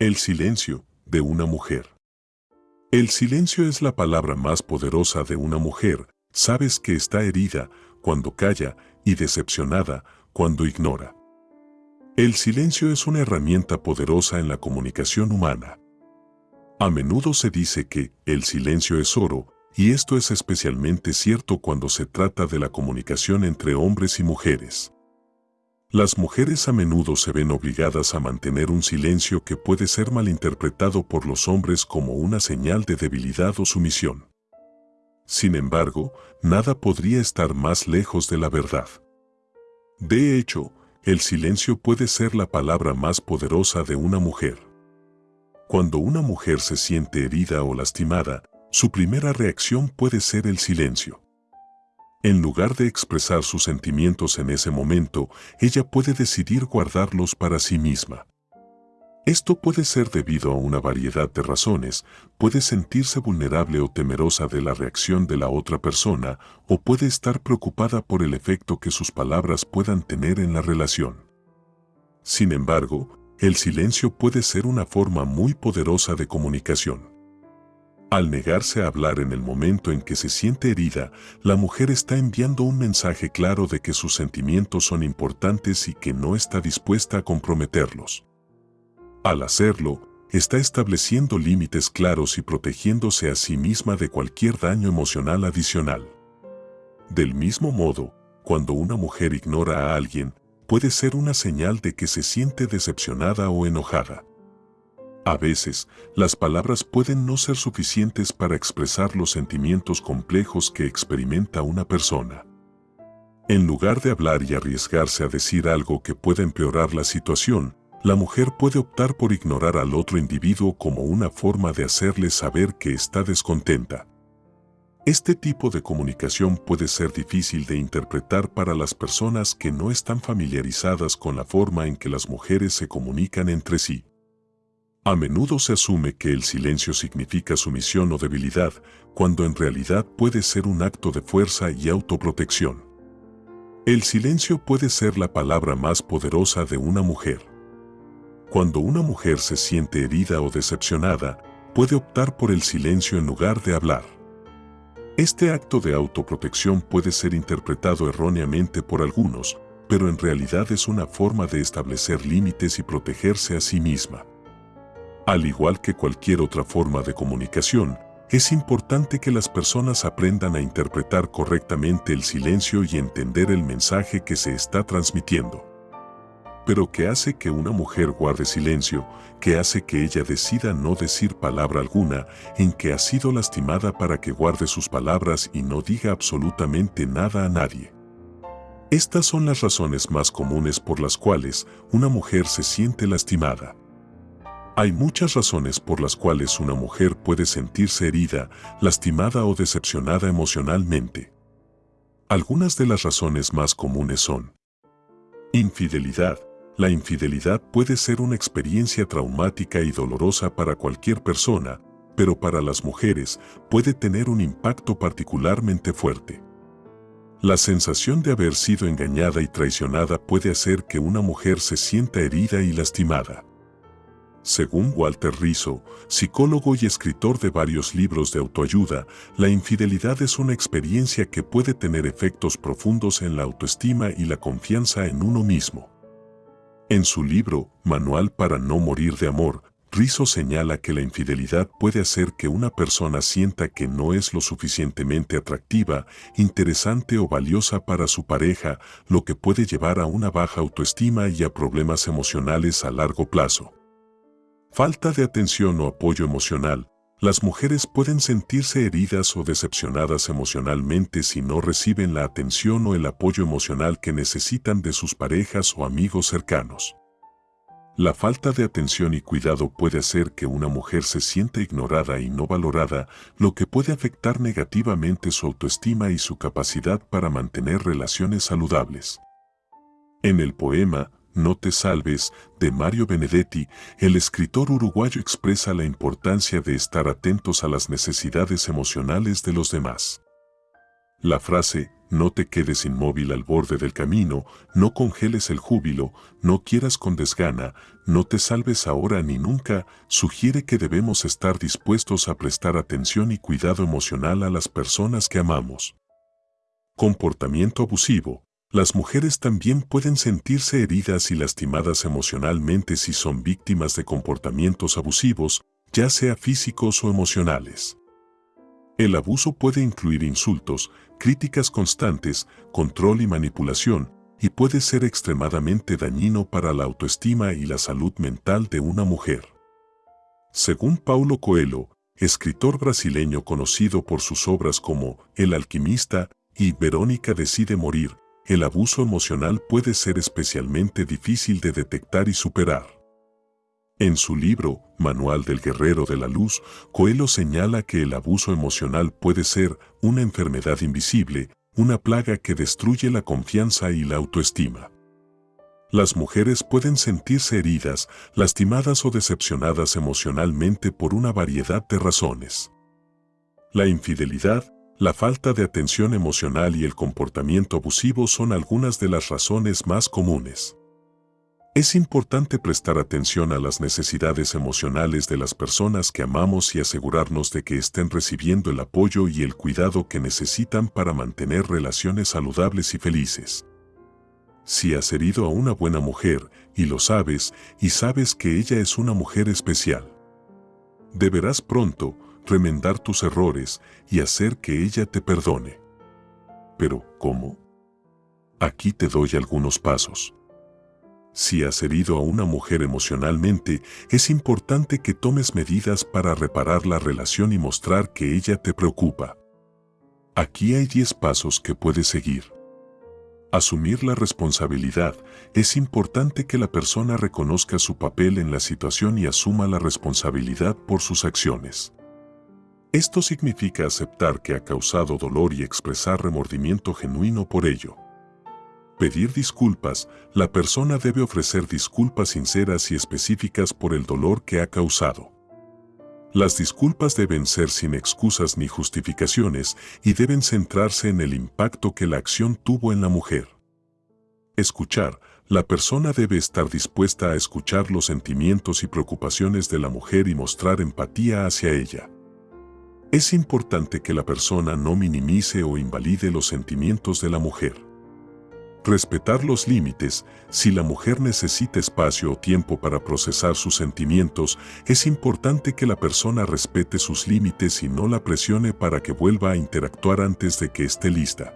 El silencio de una mujer. El silencio es la palabra más poderosa de una mujer. Sabes que está herida cuando calla y decepcionada cuando ignora. El silencio es una herramienta poderosa en la comunicación humana. A menudo se dice que el silencio es oro, y esto es especialmente cierto cuando se trata de la comunicación entre hombres y mujeres. Las mujeres a menudo se ven obligadas a mantener un silencio que puede ser malinterpretado por los hombres como una señal de debilidad o sumisión. Sin embargo, nada podría estar más lejos de la verdad. De hecho, el silencio puede ser la palabra más poderosa de una mujer. Cuando una mujer se siente herida o lastimada, su primera reacción puede ser el silencio. En lugar de expresar sus sentimientos en ese momento, ella puede decidir guardarlos para sí misma. Esto puede ser debido a una variedad de razones, puede sentirse vulnerable o temerosa de la reacción de la otra persona o puede estar preocupada por el efecto que sus palabras puedan tener en la relación. Sin embargo, el silencio puede ser una forma muy poderosa de comunicación. Al negarse a hablar en el momento en que se siente herida, la mujer está enviando un mensaje claro de que sus sentimientos son importantes y que no está dispuesta a comprometerlos. Al hacerlo, está estableciendo límites claros y protegiéndose a sí misma de cualquier daño emocional adicional. Del mismo modo, cuando una mujer ignora a alguien, puede ser una señal de que se siente decepcionada o enojada. A veces, las palabras pueden no ser suficientes para expresar los sentimientos complejos que experimenta una persona. En lugar de hablar y arriesgarse a decir algo que pueda empeorar la situación, la mujer puede optar por ignorar al otro individuo como una forma de hacerle saber que está descontenta. Este tipo de comunicación puede ser difícil de interpretar para las personas que no están familiarizadas con la forma en que las mujeres se comunican entre sí. A menudo se asume que el silencio significa sumisión o debilidad, cuando en realidad puede ser un acto de fuerza y autoprotección. El silencio puede ser la palabra más poderosa de una mujer. Cuando una mujer se siente herida o decepcionada, puede optar por el silencio en lugar de hablar. Este acto de autoprotección puede ser interpretado erróneamente por algunos, pero en realidad es una forma de establecer límites y protegerse a sí misma. Al igual que cualquier otra forma de comunicación, es importante que las personas aprendan a interpretar correctamente el silencio y entender el mensaje que se está transmitiendo. Pero ¿qué hace que una mujer guarde silencio? ¿Qué hace que ella decida no decir palabra alguna en que ha sido lastimada para que guarde sus palabras y no diga absolutamente nada a nadie? Estas son las razones más comunes por las cuales una mujer se siente lastimada. Hay muchas razones por las cuales una mujer puede sentirse herida, lastimada o decepcionada emocionalmente. Algunas de las razones más comunes son Infidelidad. La infidelidad puede ser una experiencia traumática y dolorosa para cualquier persona, pero para las mujeres puede tener un impacto particularmente fuerte. La sensación de haber sido engañada y traicionada puede hacer que una mujer se sienta herida y lastimada. Según Walter Rizzo, psicólogo y escritor de varios libros de autoayuda, la infidelidad es una experiencia que puede tener efectos profundos en la autoestima y la confianza en uno mismo. En su libro, Manual para no morir de amor, Rizzo señala que la infidelidad puede hacer que una persona sienta que no es lo suficientemente atractiva, interesante o valiosa para su pareja, lo que puede llevar a una baja autoestima y a problemas emocionales a largo plazo. Falta de atención o apoyo emocional. Las mujeres pueden sentirse heridas o decepcionadas emocionalmente si no reciben la atención o el apoyo emocional que necesitan de sus parejas o amigos cercanos. La falta de atención y cuidado puede hacer que una mujer se sienta ignorada y no valorada, lo que puede afectar negativamente su autoestima y su capacidad para mantener relaciones saludables. En el poema, no te salves, de Mario Benedetti, el escritor uruguayo expresa la importancia de estar atentos a las necesidades emocionales de los demás. La frase, no te quedes inmóvil al borde del camino, no congeles el júbilo, no quieras con desgana, no te salves ahora ni nunca, sugiere que debemos estar dispuestos a prestar atención y cuidado emocional a las personas que amamos. Comportamiento abusivo. Las mujeres también pueden sentirse heridas y lastimadas emocionalmente si son víctimas de comportamientos abusivos, ya sea físicos o emocionales. El abuso puede incluir insultos, críticas constantes, control y manipulación, y puede ser extremadamente dañino para la autoestima y la salud mental de una mujer. Según Paulo Coelho, escritor brasileño conocido por sus obras como El alquimista y Verónica decide morir, el abuso emocional puede ser especialmente difícil de detectar y superar. En su libro, Manual del Guerrero de la Luz, Coelho señala que el abuso emocional puede ser una enfermedad invisible, una plaga que destruye la confianza y la autoestima. Las mujeres pueden sentirse heridas, lastimadas o decepcionadas emocionalmente por una variedad de razones. La infidelidad, la falta de atención emocional y el comportamiento abusivo son algunas de las razones más comunes. Es importante prestar atención a las necesidades emocionales de las personas que amamos y asegurarnos de que estén recibiendo el apoyo y el cuidado que necesitan para mantener relaciones saludables y felices. Si has herido a una buena mujer, y lo sabes, y sabes que ella es una mujer especial, deberás pronto remendar tus errores y hacer que ella te perdone. Pero, ¿cómo? Aquí te doy algunos pasos. Si has herido a una mujer emocionalmente, es importante que tomes medidas para reparar la relación y mostrar que ella te preocupa. Aquí hay 10 pasos que puedes seguir. Asumir la responsabilidad. Es importante que la persona reconozca su papel en la situación y asuma la responsabilidad por sus acciones. Esto significa aceptar que ha causado dolor y expresar remordimiento genuino por ello pedir disculpas, la persona debe ofrecer disculpas sinceras y específicas por el dolor que ha causado. Las disculpas deben ser sin excusas ni justificaciones y deben centrarse en el impacto que la acción tuvo en la mujer. Escuchar. La persona debe estar dispuesta a escuchar los sentimientos y preocupaciones de la mujer y mostrar empatía hacia ella. Es importante que la persona no minimice o invalide los sentimientos de la mujer. Respetar los límites, si la mujer necesita espacio o tiempo para procesar sus sentimientos, es importante que la persona respete sus límites y no la presione para que vuelva a interactuar antes de que esté lista.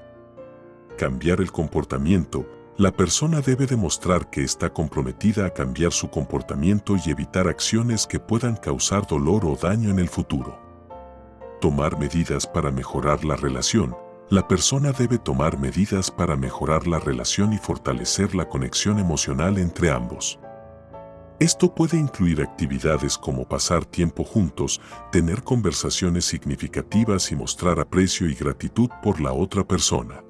Cambiar el comportamiento, la persona debe demostrar que está comprometida a cambiar su comportamiento y evitar acciones que puedan causar dolor o daño en el futuro. Tomar medidas para mejorar la relación, la persona debe tomar medidas para mejorar la relación y fortalecer la conexión emocional entre ambos. Esto puede incluir actividades como pasar tiempo juntos, tener conversaciones significativas y mostrar aprecio y gratitud por la otra persona.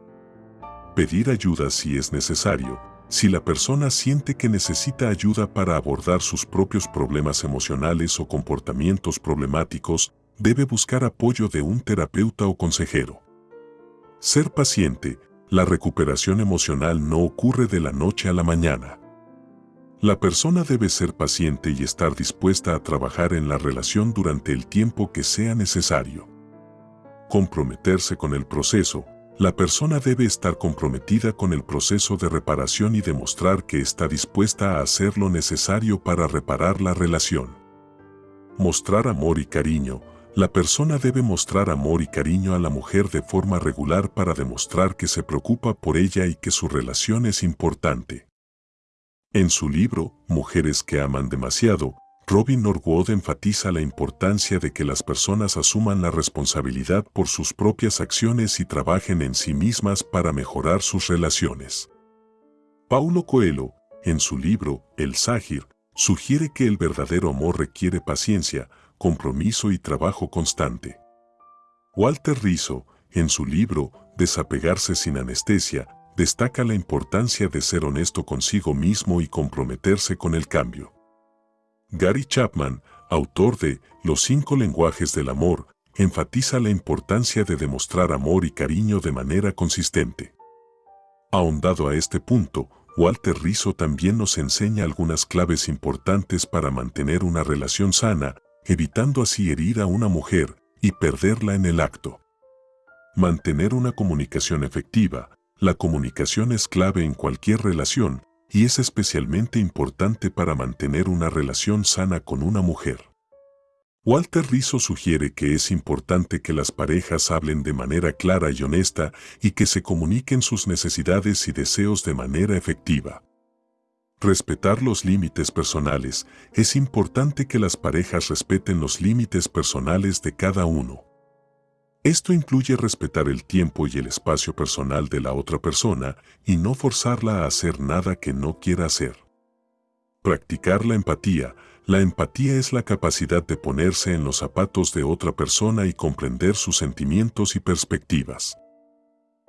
Pedir ayuda si es necesario, si la persona siente que necesita ayuda para abordar sus propios problemas emocionales o comportamientos problemáticos, debe buscar apoyo de un terapeuta o consejero. Ser paciente, la recuperación emocional no ocurre de la noche a la mañana. La persona debe ser paciente y estar dispuesta a trabajar en la relación durante el tiempo que sea necesario. Comprometerse con el proceso. La persona debe estar comprometida con el proceso de reparación y demostrar que está dispuesta a hacer lo necesario para reparar la relación. Mostrar amor y cariño. La persona debe mostrar amor y cariño a la mujer de forma regular para demostrar que se preocupa por ella y que su relación es importante. En su libro, Mujeres que aman demasiado, Robin Norwood enfatiza la importancia de que las personas asuman la responsabilidad por sus propias acciones y trabajen en sí mismas para mejorar sus relaciones. Paulo Coelho, en su libro, El Ságir, sugiere que el verdadero amor requiere paciencia, compromiso y trabajo constante. Walter Rizzo, en su libro Desapegarse sin anestesia, destaca la importancia de ser honesto consigo mismo y comprometerse con el cambio. Gary Chapman, autor de Los cinco lenguajes del amor, enfatiza la importancia de demostrar amor y cariño de manera consistente. Ahondado a este punto, Walter Rizzo también nos enseña algunas claves importantes para mantener una relación sana, evitando así herir a una mujer y perderla en el acto. Mantener una comunicación efectiva. La comunicación es clave en cualquier relación y es especialmente importante para mantener una relación sana con una mujer. Walter Rizzo sugiere que es importante que las parejas hablen de manera clara y honesta y que se comuniquen sus necesidades y deseos de manera efectiva. Respetar los límites personales. Es importante que las parejas respeten los límites personales de cada uno. Esto incluye respetar el tiempo y el espacio personal de la otra persona y no forzarla a hacer nada que no quiera hacer. Practicar la empatía. La empatía es la capacidad de ponerse en los zapatos de otra persona y comprender sus sentimientos y perspectivas.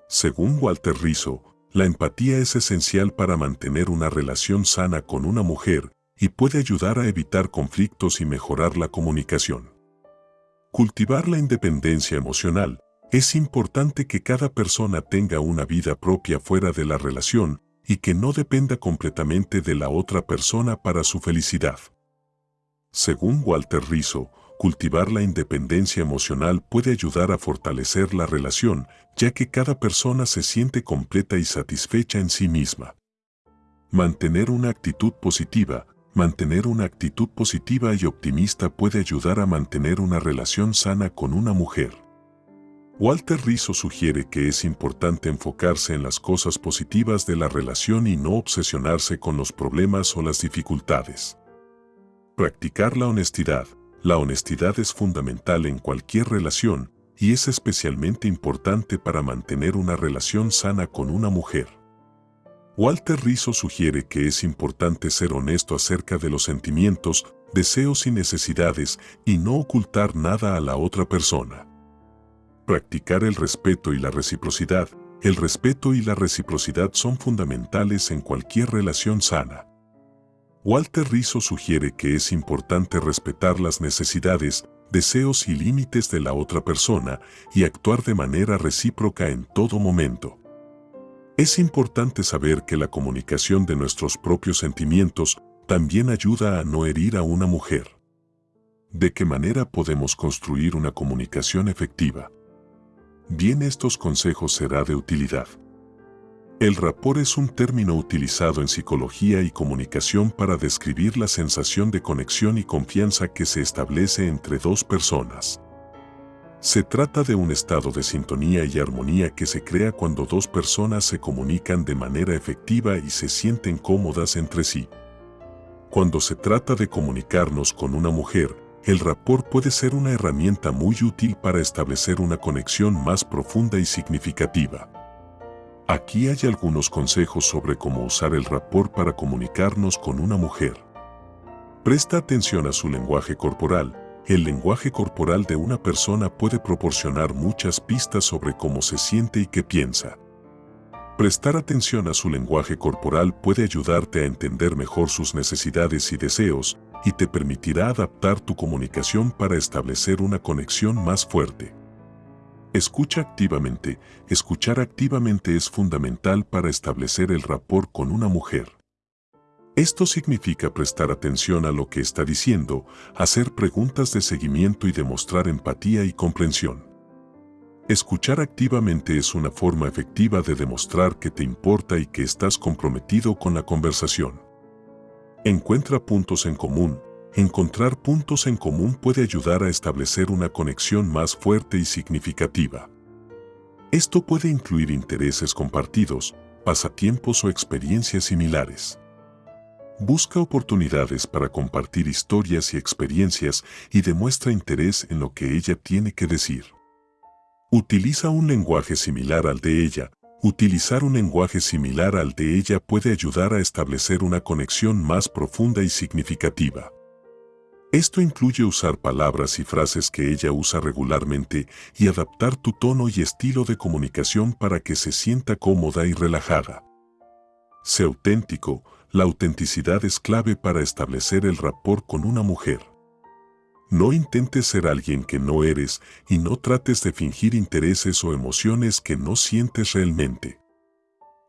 Según Walter Rizzo, la empatía es esencial para mantener una relación sana con una mujer y puede ayudar a evitar conflictos y mejorar la comunicación. Cultivar la independencia emocional. Es importante que cada persona tenga una vida propia fuera de la relación y que no dependa completamente de la otra persona para su felicidad. Según Walter Rizzo, cultivar la independencia emocional puede ayudar a fortalecer la relación, ya que cada persona se siente completa y satisfecha en sí misma. Mantener una actitud positiva. Mantener una actitud positiva y optimista puede ayudar a mantener una relación sana con una mujer. Walter Rizzo sugiere que es importante enfocarse en las cosas positivas de la relación y no obsesionarse con los problemas o las dificultades. Practicar la honestidad. La honestidad es fundamental en cualquier relación y es especialmente importante para mantener una relación sana con una mujer. Walter Rizzo sugiere que es importante ser honesto acerca de los sentimientos, deseos y necesidades y no ocultar nada a la otra persona. Practicar el respeto y la reciprocidad. El respeto y la reciprocidad son fundamentales en cualquier relación sana. Walter Rizzo sugiere que es importante respetar las necesidades, deseos y límites de la otra persona y actuar de manera recíproca en todo momento. Es importante saber que la comunicación de nuestros propios sentimientos también ayuda a no herir a una mujer. ¿De qué manera podemos construir una comunicación efectiva? Bien estos consejos será de utilidad. El rapport es un término utilizado en psicología y comunicación para describir la sensación de conexión y confianza que se establece entre dos personas. Se trata de un estado de sintonía y armonía que se crea cuando dos personas se comunican de manera efectiva y se sienten cómodas entre sí. Cuando se trata de comunicarnos con una mujer, el rapport puede ser una herramienta muy útil para establecer una conexión más profunda y significativa. Aquí hay algunos consejos sobre cómo usar el rapport para comunicarnos con una mujer. Presta atención a su lenguaje corporal. El lenguaje corporal de una persona puede proporcionar muchas pistas sobre cómo se siente y qué piensa. Prestar atención a su lenguaje corporal puede ayudarte a entender mejor sus necesidades y deseos, y te permitirá adaptar tu comunicación para establecer una conexión más fuerte. Escucha activamente. Escuchar activamente es fundamental para establecer el rapport con una mujer. Esto significa prestar atención a lo que está diciendo, hacer preguntas de seguimiento y demostrar empatía y comprensión. Escuchar activamente es una forma efectiva de demostrar que te importa y que estás comprometido con la conversación. Encuentra puntos en común. Encontrar puntos en común puede ayudar a establecer una conexión más fuerte y significativa. Esto puede incluir intereses compartidos, pasatiempos o experiencias similares. Busca oportunidades para compartir historias y experiencias y demuestra interés en lo que ella tiene que decir. Utiliza un lenguaje similar al de ella. Utilizar un lenguaje similar al de ella puede ayudar a establecer una conexión más profunda y significativa. Esto incluye usar palabras y frases que ella usa regularmente y adaptar tu tono y estilo de comunicación para que se sienta cómoda y relajada. Sé auténtico, la autenticidad es clave para establecer el rapport con una mujer. No intentes ser alguien que no eres y no trates de fingir intereses o emociones que no sientes realmente.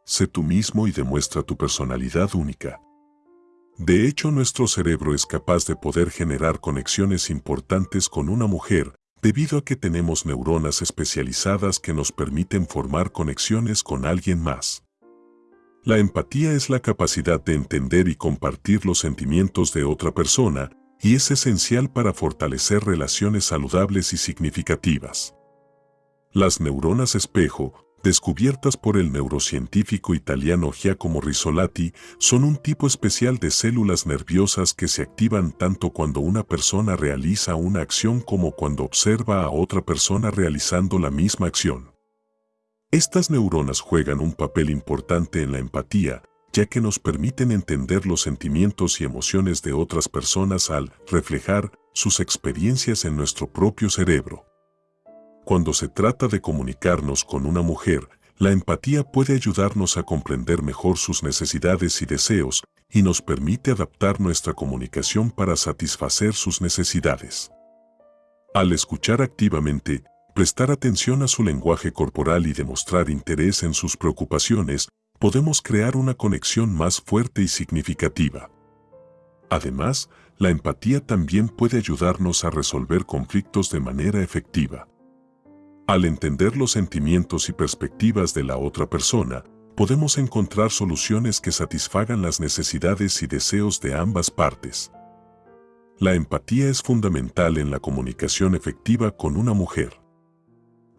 Sé tú mismo y demuestra tu personalidad única. De hecho, nuestro cerebro es capaz de poder generar conexiones importantes con una mujer debido a que tenemos neuronas especializadas que nos permiten formar conexiones con alguien más. La empatía es la capacidad de entender y compartir los sentimientos de otra persona y es esencial para fortalecer relaciones saludables y significativas. Las neuronas espejo descubiertas por el neurocientífico italiano Giacomo Risolati, son un tipo especial de células nerviosas que se activan tanto cuando una persona realiza una acción como cuando observa a otra persona realizando la misma acción. Estas neuronas juegan un papel importante en la empatía, ya que nos permiten entender los sentimientos y emociones de otras personas al reflejar sus experiencias en nuestro propio cerebro. Cuando se trata de comunicarnos con una mujer, la empatía puede ayudarnos a comprender mejor sus necesidades y deseos y nos permite adaptar nuestra comunicación para satisfacer sus necesidades. Al escuchar activamente, prestar atención a su lenguaje corporal y demostrar interés en sus preocupaciones, podemos crear una conexión más fuerte y significativa. Además, la empatía también puede ayudarnos a resolver conflictos de manera efectiva. Al entender los sentimientos y perspectivas de la otra persona, podemos encontrar soluciones que satisfagan las necesidades y deseos de ambas partes. La empatía es fundamental en la comunicación efectiva con una mujer.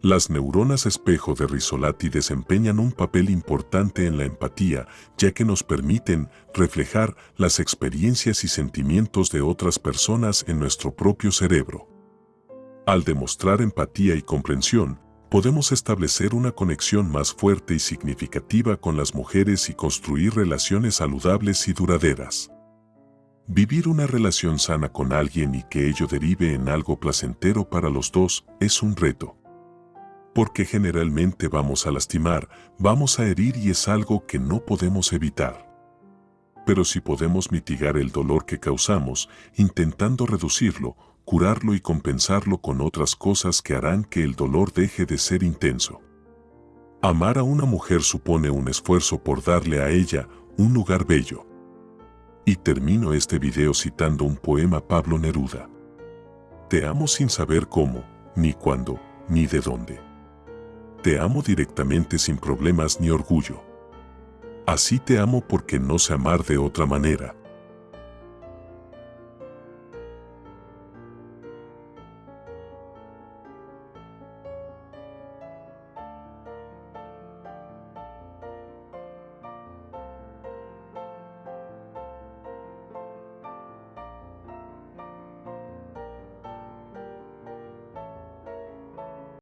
Las neuronas espejo de Risolati desempeñan un papel importante en la empatía, ya que nos permiten reflejar las experiencias y sentimientos de otras personas en nuestro propio cerebro. Al demostrar empatía y comprensión, podemos establecer una conexión más fuerte y significativa con las mujeres y construir relaciones saludables y duraderas. Vivir una relación sana con alguien y que ello derive en algo placentero para los dos es un reto. Porque generalmente vamos a lastimar, vamos a herir y es algo que no podemos evitar. Pero si podemos mitigar el dolor que causamos, intentando reducirlo, curarlo y compensarlo con otras cosas que harán que el dolor deje de ser intenso. Amar a una mujer supone un esfuerzo por darle a ella un lugar bello. Y termino este video citando un poema Pablo Neruda. Te amo sin saber cómo, ni cuándo, ni de dónde. Te amo directamente sin problemas ni orgullo. Así te amo porque no sé amar de otra manera,